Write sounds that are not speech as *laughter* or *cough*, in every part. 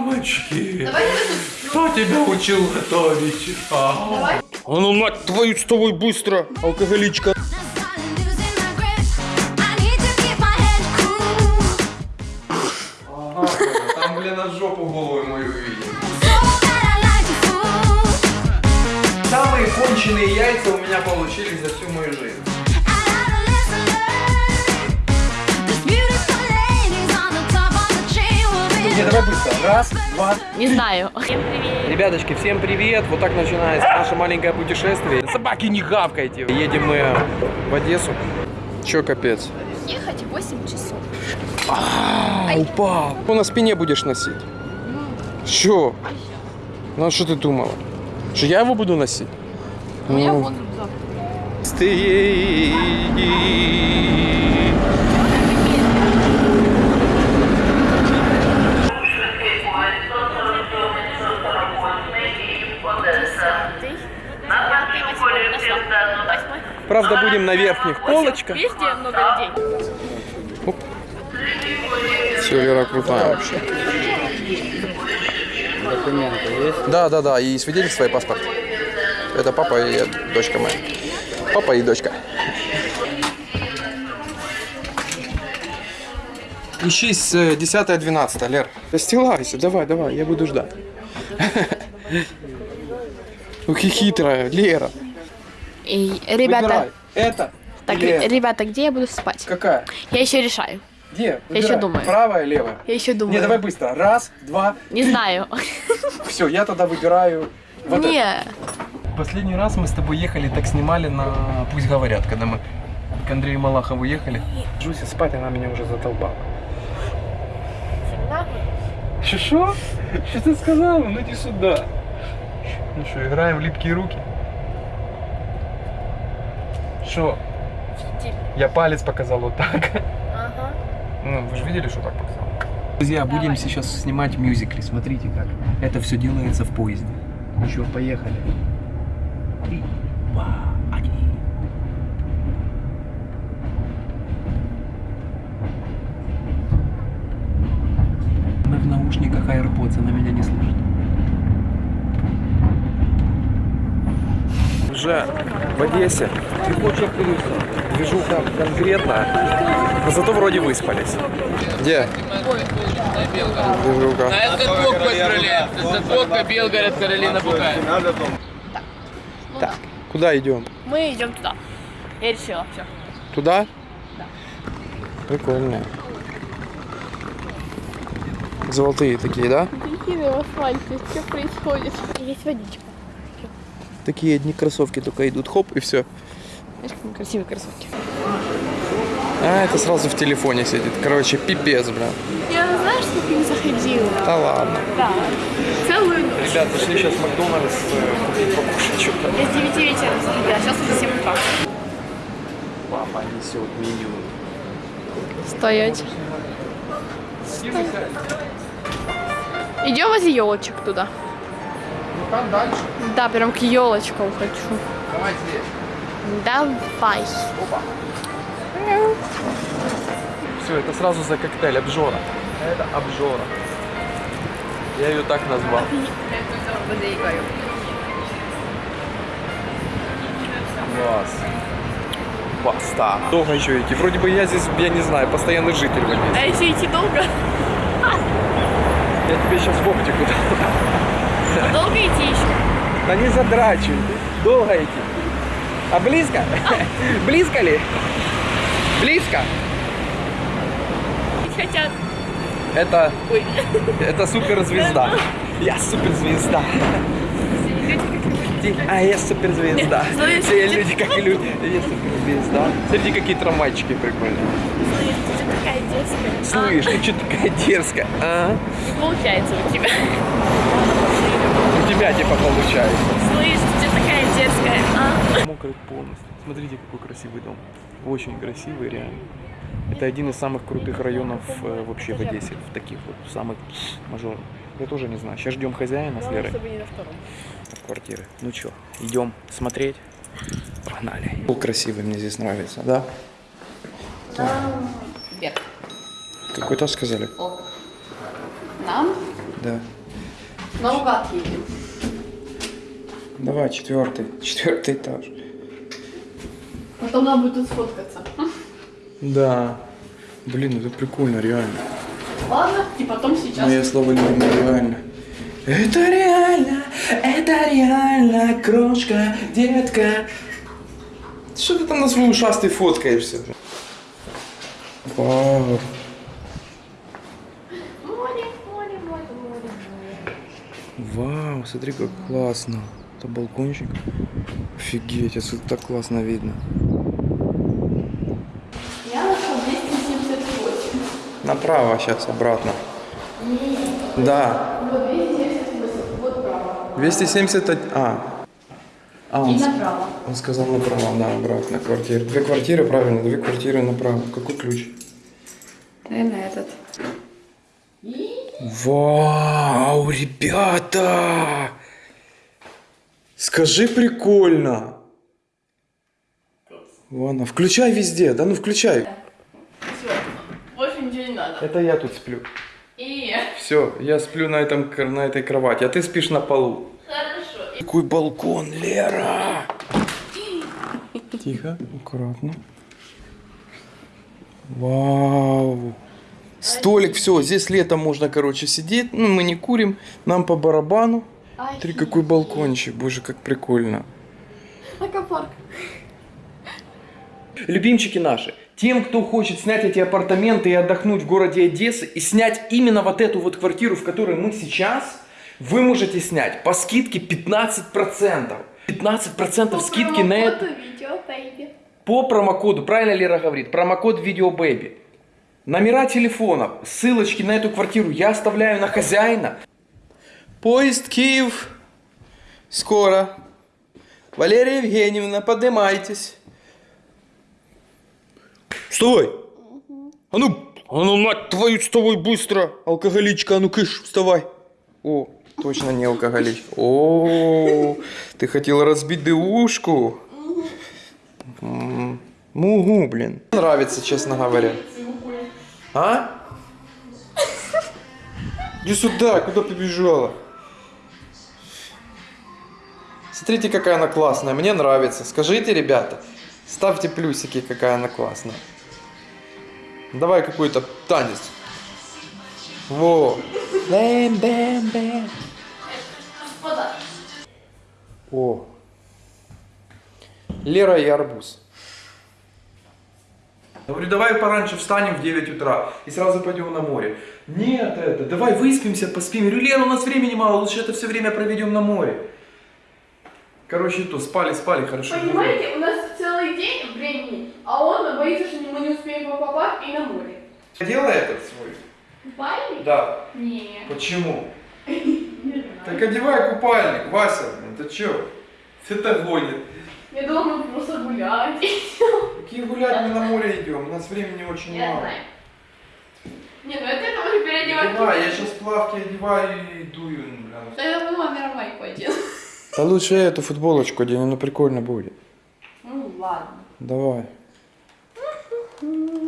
Мамочки, Давай я тут. кто тебя учил готовить? А? Давай. А ну мать твою с тобой быстро, алкоголичка. Два. Не знаю. Ребяточки, всем привет! Вот так начинается наше маленькое путешествие. Собаки не гавкайте! Едем мы в Одессу. Чё, капец? Ехать 8 часов. А, упал. Ну, на спине будешь носить. Чё? Ну, а что ты думала? Что я его буду носить? У меня Ну. вон рюкзак. Стыди. Правда, будем на верхних полочках. Где много людей? Все, Лера крутая вообще. Документы есть? Да, да, да, и свидетельство и паспорт. Это папа и дочка моя. Папа и дочка. Ищи с 10-12, Лер. Расстилайся, давай, давай, я буду ждать. *laughs* Ух, хитрая, Лера. И, ребята, Выбирай. Это так, или это? ребята, где я буду спать? Какая? Я еще решаю. Где? Я еще Выбирай. думаю. Правая, левая? Я еще думаю. Не, давай быстро. Раз, два. Не знаю. *laughs* Все, я тогда выбираю вот это. Не. Последний раз мы с тобой ехали, так снимали на «Пусть говорят», когда мы к Андрею Малахову ехали. Жуся спать, она меня уже задолбала. Что, что? Что ты сказала? Ну иди сюда. Ну что, играем в липкие руки? Что? Я палец показал вот так. Ага. Ну, вы же видели, что так показал? Друзья, будем сейчас снимать мюзикли. Смотрите как. Это все делается в поезде. Ну что, поехали. Три, два, один. Она в наушниках AirPods, она меня не слышит. Уже в Одессе. Движуха конкретно. Но зато вроде выспались. Где? Движуха. Это Кока, Это Кока, Белгород, Каролина Букаева. Так, куда идем? Мы идем туда. Я решила. Все. Туда? Да. Прикольно. Золотые такие, да? Какие в асфальте? Что происходит? Есть водичка. Такие одни кроссовки только идут, хоп, и все. Знаешь, какие красивые кроссовки. А, это сразу в телефоне сидит. Короче, пипец, бля. Я знаешь, сколько не заходила? Да ладно. Да. Целую ночь. Ребят, зашли сейчас в Макдональдс э, купить покушать что-то. Я с 9 вечера заходила, а сейчас уже 7 утра. Папа несет меню. Стоять. Идем возле елочек туда. Там дальше. Да, прям к елочкам хочу. Давай здесь. Давай. Все, это сразу за коктейль обжора. Это обжора. Я ее так назвал. *laughs* Класс. Баста. Долго еще идти. Вроде бы я здесь, я не знаю, постоянный житель в. А если идти долго? Я тебе сейчас в оптику дам. *laughs* Долго идти еще? Да не задрачивай. Долго идти. А близко? *laughs* Близко ли? Близко? Хотят. Это, Ой. это суперзвезда. Я суперзвезда. А я суперзвезда. Смотри, Все люди как люди. Я суперзвезда. Смотрите, какие трамвайчики прикольные. Слышь, ты же такая детская. Слышь, ты что такая дерзкая? А? Не получается у тебя. У тебя типа получается. Слышь, ты такая детская. А? Мокрый полностью. Смотрите, какой красивый дом. Очень красивый, реально. Это один из самых крутых районов э, вообще в Одессе. В таких вот самых мажорных. Я тоже не знаю. Сейчас ждем хозяина с Лерой. Чтобы не на втором. квартиры. Ну что, идем смотреть? Погнали. Пол красивый, мне здесь нравится, да? Вверх. Какой этаж сказали? Нам Да. Наугад едем. Давай, четвертый. Четвертый этаж. Потом нам будет тут сфоткаться. Да. Блин, это прикольно, реально. Ладно, и потом сейчас. Мое слово любимое, реально. Это реально, это реально, крошка, детка. Что ты там на свой ушастый фоткаешься? Вау. Море, море, море, море, море. Вау, смотри, как классно. Это балкончик. Офигеть, отсюда так классно видно. Я нашел 278. Направо сейчас, обратно. Да. Вот 278. Вот право. 270... А. А, он, И с- направо. он сказал направо, да, обратно квартира. Две квартиры, правильно, две квартиры направо. Какой ключ? Наверное, этот. Вау, ребята! Скажи прикольно. Ладно, включай везде, да ну включай. Все. Больше ничего не надо. Это я тут сплю. И Все, я сплю на, этом, на этой кровати, а ты спишь на полу. хорошо. Какой балкон, Лера! *gasps* Тихо, аккуратно. Вау! Столик, все, здесь летом можно, короче, сидеть. Ну, мы не курим, нам по барабану. Смотри, какой балкончик, боже, как прикольно. Аквапарк. Любимчики наши, тем, кто хочет снять эти апартаменты и отдохнуть в городе Одессы, и снять именно вот эту вот квартиру, в которой мы сейчас, вы можете снять по скидке 15%. 15% скидки на это видео, baby. по промокоду, правильно Лера говорит, промокод VideoBaby. Номера телефонов, ссылочки на эту квартиру я оставляю на хозяина. Поезд Киев. Скоро. Валерия Евгеньевна, поднимайтесь. Вставай. А ну, а ну, мать твою, вставай быстро. Алкоголичка, а ну кыш, вставай. О, точно не алкоголичка. О, ты хотела разбить дышку? М, Мугу, блин. Нравится, честно говоря. А? Иди сюда, куда побежала? Смотрите, какая она классная. Мне нравится. Скажите, ребята. Ставьте плюсики, какая она классная. Давай какой-то танец. Во. Бэм, бэм, бэм. О. Лера и арбуз. Говорю, давай пораньше встанем в 9 утра и сразу пойдем на море. Нет, это, давай выспимся, поспим. Я говорю, Лера, у нас времени мало, лучше это все время проведем на море. Короче, то, спали, спали, хорошо. Понимаете, у нас целый день времени, а он боится, что мы не успеем аквапарк и на море. Делай этот свой. Купальник? Да. Не, Почему? *laughs* Так одевай купальник, Вася, блин, ты чё? Ты-то гонит. Я думала, мы просто гулять. *laughs* Какие гулять мы на море идем? У нас времени очень Я мало. знаю. Не, ну это это уже переодевать. Давай, я сейчас плавки одеваю и дую, блин. Да я думала, мировой пойдет. Да лучше я эту футболочку одену, ну прикольно будет. Ну ладно. Давай.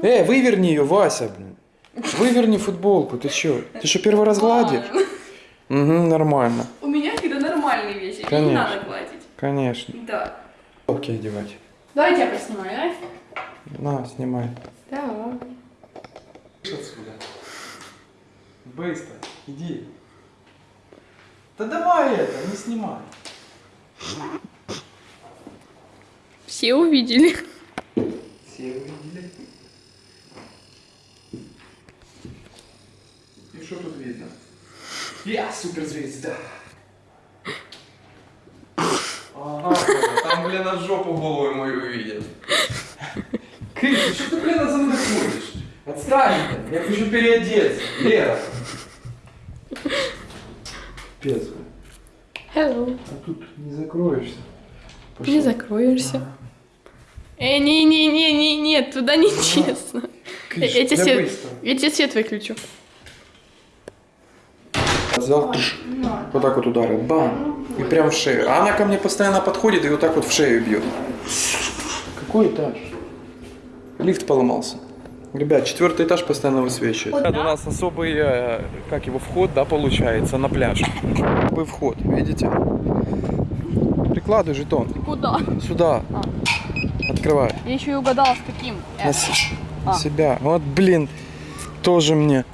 Э, выверни ее, Вася, блин. Выверни футболку, ты чё? Ты что, первый раз гладишь? Угу, нормально. У меня всегда нормальные вещи, мне не Конечно. надо гладить. Конечно. Да. Окей, одевать. Давайте я поснимаю, да? На, снимай. Да. Отсюда. Быстро, иди. Да давай это, не снимай. Все увидели. Все увидели. И что тут видно? Я суперзвезда. Ага, там, блин, на жопу голову мою увидел. Крис, что ты, блин, за мной ходишь? Отстань, блин, я хочу переодеться. Лера. Пец. Hello. А тут не закроешься. Не закроешься. Э, не, не, не, не, нет, туда не честно. Крис, Я тебе я свет, быстро. я тебе свет выключу. Взял, тш, вот так вот ударил, бам, и прям в шею. А она ко мне постоянно подходит и вот так вот в шею бьет. Какой этаж? Лифт поломался. Ребят, четвертый этаж постоянно высвечивает. Вот, у да? нас особый, э, как его, вход, да, получается, на пляж. Особый вход, видите? Прикладывай жетон. Куда? Сюда. Открывай. Я еще и угадала, с каким. На, с- на А. себя. Вот, блин, тоже мне.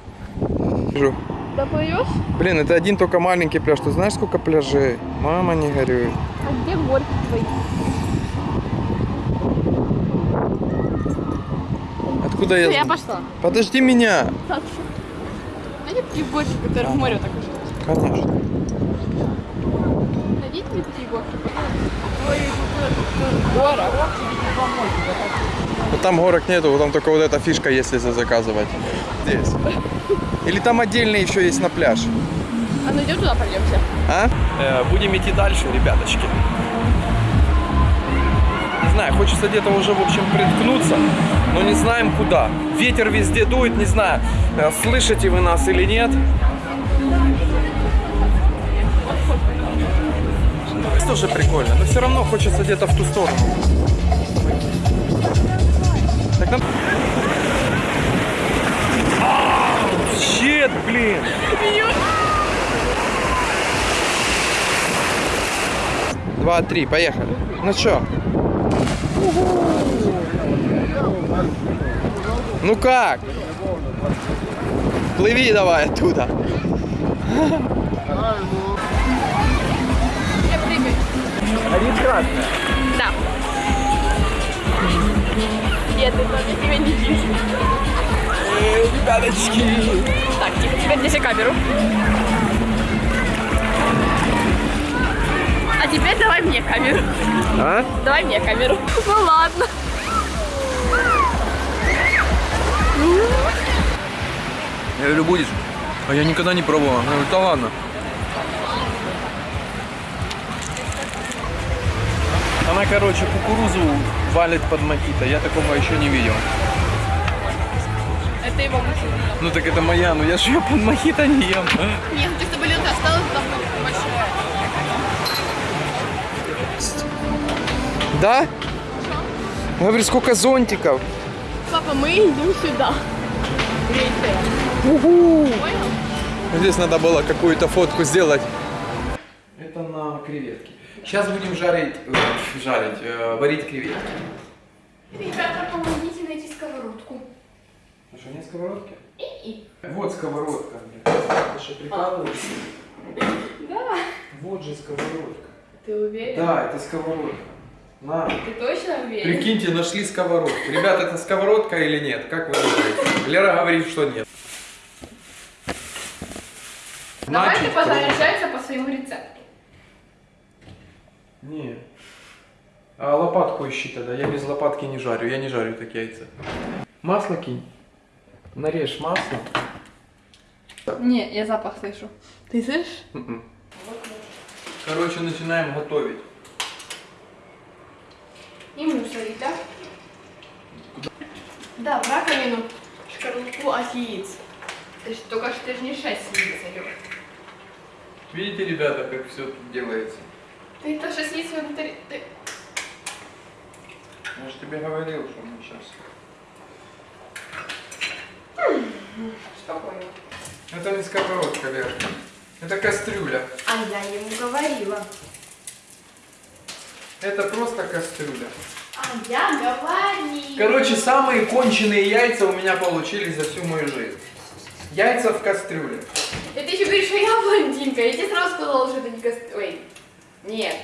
Вижу. Доплывешь? Блин, это один только маленький пляж. Ты знаешь, сколько пляжей? Мама не горюй. А где горки твои? Откуда я... Я пошла. Подожди меня. Так. Найди такие горки, которые в море так уже. Конечно. Найдите мне такие горки. Гора. Вот там горок нету, вот там только вот эта фишка есть, если заказывать. Здесь. Или там отдельно еще есть на пляж. А ну идем туда пойдемте. А? Э, будем идти дальше, ребяточки. Знаю, хочется где-то уже, в общем, приткнуться, но не знаем куда. Ветер везде дует, не знаю, э, слышите вы нас или нет. Это тоже прикольно, но все равно хочется где-то в ту сторону. Так нам... А, Щет, блин! Два, три, поехали. Ну чё? Ну как? Плыви давай оттуда. Я прыгаю. Один красный. Да. Нет, это тебя не вижу. Ребяточки. Так, тихо, теперь неси камеру. А теперь давай мне камеру. А? Давай мне камеру. Ну ладно. Я говорю, будешь? А я никогда не пробовал. Я говорю, да ладно. Она, короче, кукурузу валит под мохито. Я такого еще не видел. Это его машина. Ну так это моя, но я же ее под мохито не ем. Нет, ты чтобы лента осталась там Да? Я говорю, сколько зонтиков. Папа, мы идем сюда. Понял? Здесь надо было какую-то фотку сделать. Это на креветки. Сейчас будем жарить, э, жарить, э, варить креветки. Ребята, помогите найти сковородку. А что, нет сковородки? И. Вот сковородка. Ты что, прикалываешься? *laughs* Да. Вот же сковородка. Ты уверен? Да, это сковородка. На. Ты точно уверен? Прикиньте, нашли сковородку. Ребята, это сковородка или нет? Как вы думаете? Лера говорит, что нет. Давай ты Значит, пожаришь яйца по своему рецепту. Не. А лопатку ищи тогда. Я без лопатки не жарю. Я не жарю так яйца. Масло кинь. Нарежь масло. Не, я запах слышу. Ты слышишь? Мгм. Короче, начинаем готовить. И мусорить, да? Да, в раковину шкарлупу от яиц. Ты ж, только что ты же не 6 яиц, Алёш. Видите, ребята, как все тут делается? Ты то 6 яиц внутри... Ты... Я же тебе говорил, что мы сейчас. Спокойно. Это не сковородка, Лера. Это кастрюля. А я ему говорила. Это просто кастрюля. А я говорила. Короче, самые конченые яйца у меня получились за всю мою жизнь. Яйца в кастрюле. И ты еще говоришь, что я блондинка. Я тебе сразу сказала, что это не кост... Ой. Нет.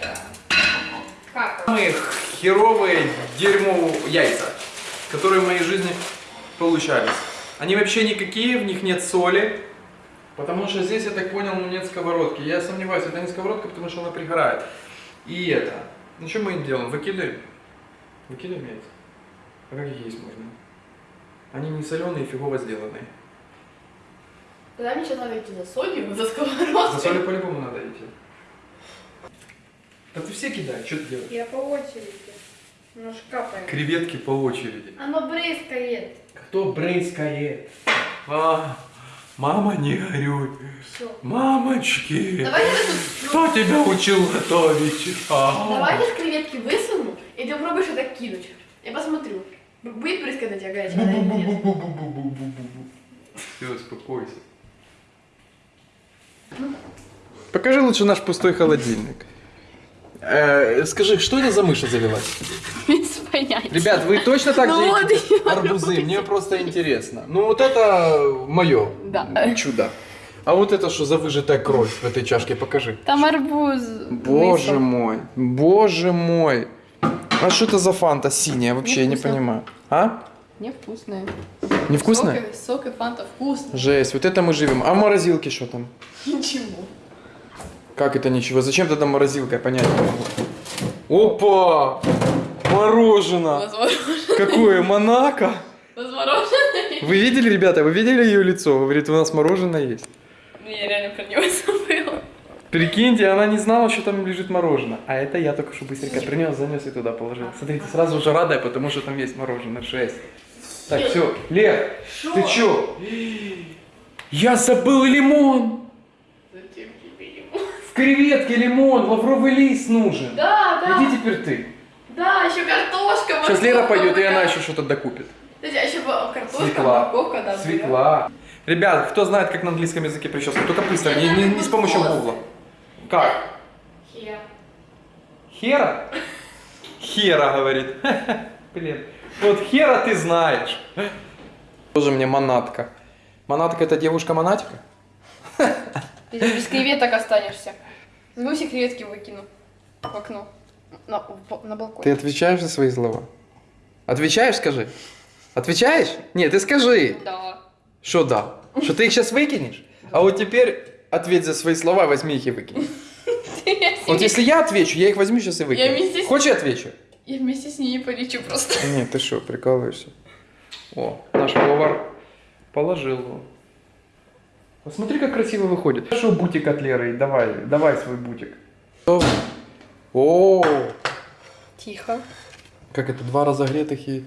Как? Самые херовые дерьмо яйца, которые в моей жизни получались. Они вообще никакие, в них нет соли. Потому что здесь, я так понял, ну нет сковородки. Я сомневаюсь, это не сковородка, потому что она пригорает. И это. Ну что мы им делаем? Выкидываем. Выкидываем яйца. А как их есть можно? Они не соленые, фигово сделанные. Тогда мне сейчас надо идти за солью, за сковородкой. За солью по-любому надо идти. Да ты все кидай, что ты делаешь? Я по очереди. Немножко капаем. Креветки по очереди. Оно брызгает. Кто брызгает? А, мама, не горюй. Все. Мамочки, Давайте я тут... кто тебя учил готовить? А. Давай я креветки высуну, и ты попробуешь это кинуть. Я посмотрю. Будет прыскать на тебя горячая вода или нет? Все, успокойся. Покажи лучше наш пустой холодильник. Э, скажи, что это за мыша завелась? *laughs* Понятия. Ребят, вы точно так Ну же вот арбузы? Мне просто интересно. Ну вот это мое Да. чудо. А вот это что за выжатая кровь в этой чашке? Покажи. Там арбуз. Боже мой, боже мой. А что это за фанта синяя? Вообще я не Невкусно. понимаю. А? Невкусная. Невкусная? Сок, и- сок и фанта вкусно. Жесть, вот это мы живем. А в морозилке что там? Ничего. Как это ничего? Зачем тогда морозилка? Я понять не могу. Опа! Мороженое! Какое? Монако? Возможно. Вы видели, ребята, вы видели ее лицо? Говорит, у нас мороженое есть. Ну, Я реально про него *laughs* забыла. Прикиньте, она не знала, что там лежит мороженое. А это я только что быстренько принес, занес и туда положил. Смотрите, сразу же радая, потому что там есть мороженое. Жесть. Так, все. Лер, ты чё? Я забыл лимон. Зачем тебе ему? В креветке лимон, лавровый лист нужен. Да, да. Иди теперь ты. Да, еще картошка. Сейчас Лера пойдет, и она еще что-то докупит. Подожди, а еще картошка, Свекла. морковка, да. Свекла. Ребят, кто знает, как на английском языке прическа, только быстро, не, не- не с помощью гугла. Как? Хер. Хера? Хера, говорит. *laughs* Блин. Вот хера ты знаешь. Тоже мне монатка. Монатка это девушка-монатика? Без креветок останешься. Все креветки выкину в окно. На, на балкон. Ты отвечаешь за свои слова? Отвечаешь, скажи? Отвечаешь? Нет, ты скажи. Да. Что да? Что ты их сейчас выкинешь? А вот теперь ответь за свои слова, возьми их и выкинь. *laughs* Вот если я отвечу, я их возьму сейчас и выкину. Хочешь я отвечу? я вместе с ней полечу просто. Нет, ты что, прикалываешься? О, наш повар положил его. Посмотри, как красиво выходит. Хорошо, бутик от Леры, давай, давай свой бутик. О, Тихо. как это, два разогретых и...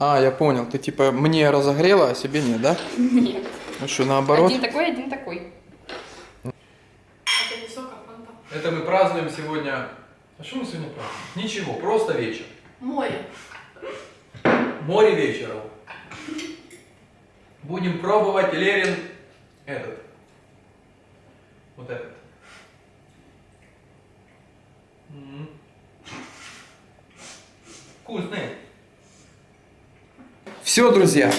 А, я понял, ты типа мне разогрела, а себе нет, да? Нет. Ну что, наоборот? Один такой, один такой. Это не сок, а фанта. Это мы празднуем сегодня... А что мы сегодня празднуем? Ничего, просто вечер. Море. Море вечером. Будем пробовать Лерин этот. Вот этот. М. Вкусный. Все, друзья,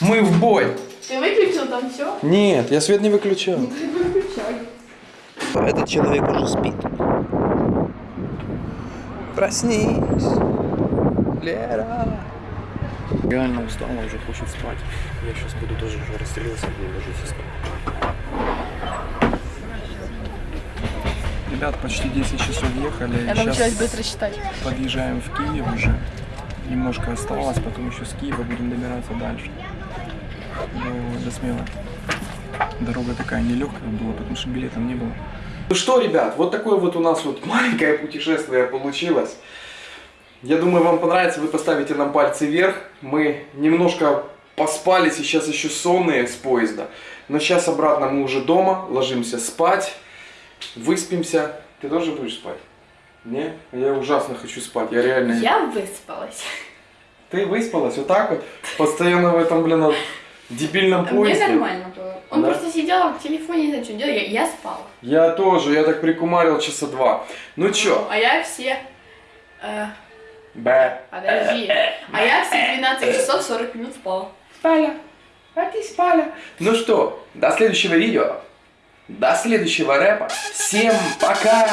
мы в бой. Ты выключил там все? Нет, я свет не выключал. Выключай. Этот человек уже спит. Проснись, Лера. Реально устала, уже хочет спать. Я сейчас буду тоже уже расстелился, буду ложиться спать. Ребят, почти 10 часов ехали. Я научилась быстро считать. подъезжаем в Киев уже. Немножко осталось, потом еще с Киева будем добираться дальше. До, до Смелы. Дорога такая нелегкая была, потому что билетов не было. Ну что, ребят, вот такое вот у нас вот *laughs* маленькое путешествие получилось. Я думаю, вам понравится, вы поставите нам пальцы вверх. Мы немножко поспали, сейчас еще сонные с поезда. Но сейчас обратно мы уже дома, ложимся спать, выспимся. Ты тоже будешь спать? Не? Я ужасно хочу спать, я реально... Я выспалась. Ты выспалась вот так вот? Постоянно в этом, блин, дебильном Мне поезде? нормально было. Он Да? просто сидел в телефоне, не знаю, что делал. Я, я спала. Я тоже, я так прикумарил часа два. Ну чё? А я все... э, Б. подожди. А я все 12 часов 40 минут спала. Спаля. А ты спаля. Ну что, до следующего видео. До следующего рэпа. Всем пока!